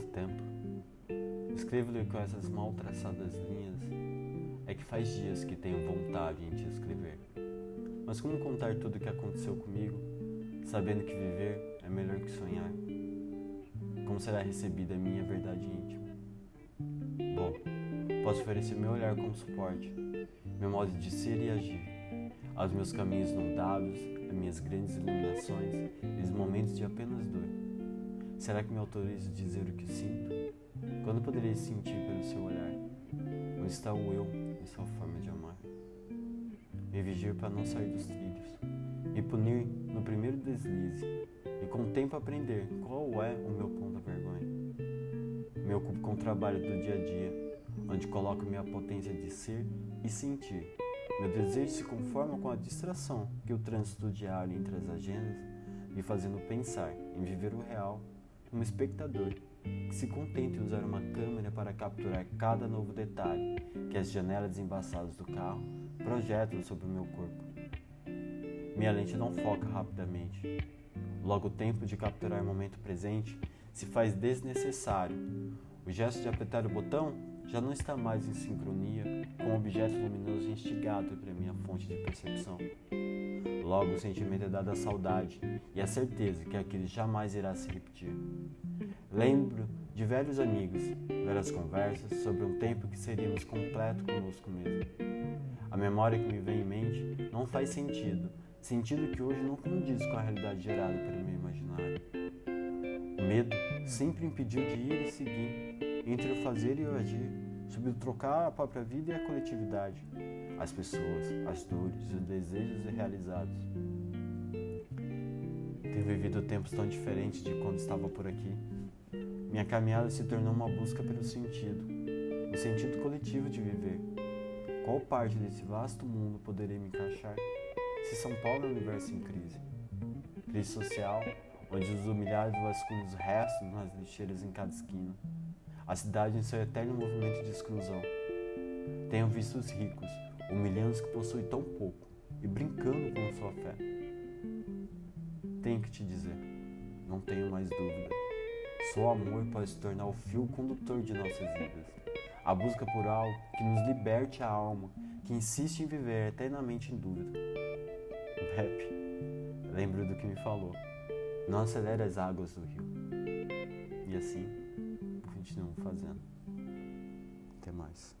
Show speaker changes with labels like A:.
A: tanto tempo. Escrevo-lhe com essas mal traçadas linhas. É que faz dias que tenho vontade em te escrever. Mas como contar tudo o que aconteceu comigo, sabendo que viver é melhor que sonhar? Como será recebida a minha verdade íntima? Bom, posso oferecer meu olhar como suporte, meu modo de ser e agir, aos meus caminhos não dados, as minhas grandes iluminações e os momentos de apenas dor. Será que me autorizo a dizer o que sinto? Quando poderei sentir pelo seu olhar? Onde está o eu em sua forma de amar? Me vigir para não sair dos trilhos, me punir no primeiro deslize e com o tempo aprender qual é o meu ponto da vergonha. Me ocupo com o trabalho do dia a dia, onde coloco minha potência de ser e sentir. Meu desejo se conforma com a distração que o trânsito diário entre as agendas me fazendo pensar em viver o real como espectador que se contenta em usar uma câmera para capturar cada novo detalhe que as janelas embaçadas do carro projetam sobre o meu corpo. Minha lente não foca rapidamente. Logo, o tempo de capturar o momento presente se faz desnecessário. O gesto de apertar o botão já não está mais em sincronia com o objeto luminoso instigado para minha fonte de percepção. Logo, o sentimento é dado à saudade e a certeza que aquele jamais irá se repetir. Lembro de velhos amigos, velhas conversas sobre um tempo que seríamos completo conosco mesmo. A memória que me vem em mente não faz sentido, sentido que hoje não condiz com a realidade gerada pelo meu imaginário. O medo sempre impediu de ir e seguir, entre o fazer e o agir, sobre o trocar a própria vida e a coletividade as pessoas, as dores, os desejos irrealizados. Tenho vivido tempos tão diferentes de quando estava por aqui. Minha caminhada se tornou uma busca pelo sentido, o sentido coletivo de viver. Qual parte desse vasto mundo poderia me encaixar se São Paulo é um universo em crise? Crise social, onde os humilhados vasculham os restos nas lixeiras em cada esquina. A cidade em seu eterno movimento de exclusão. Tenho visto os ricos, humilhando os que possuem tão pouco e brincando com sua fé. Tenho que te dizer, não tenho mais dúvida. Só amor pode se tornar o fio condutor de nossas vidas. A busca por algo que nos liberte a alma, que insiste em viver eternamente em dúvida. Pepe, lembro do que me falou. Não acelere as águas do rio. E assim, continuo fazendo. Até mais.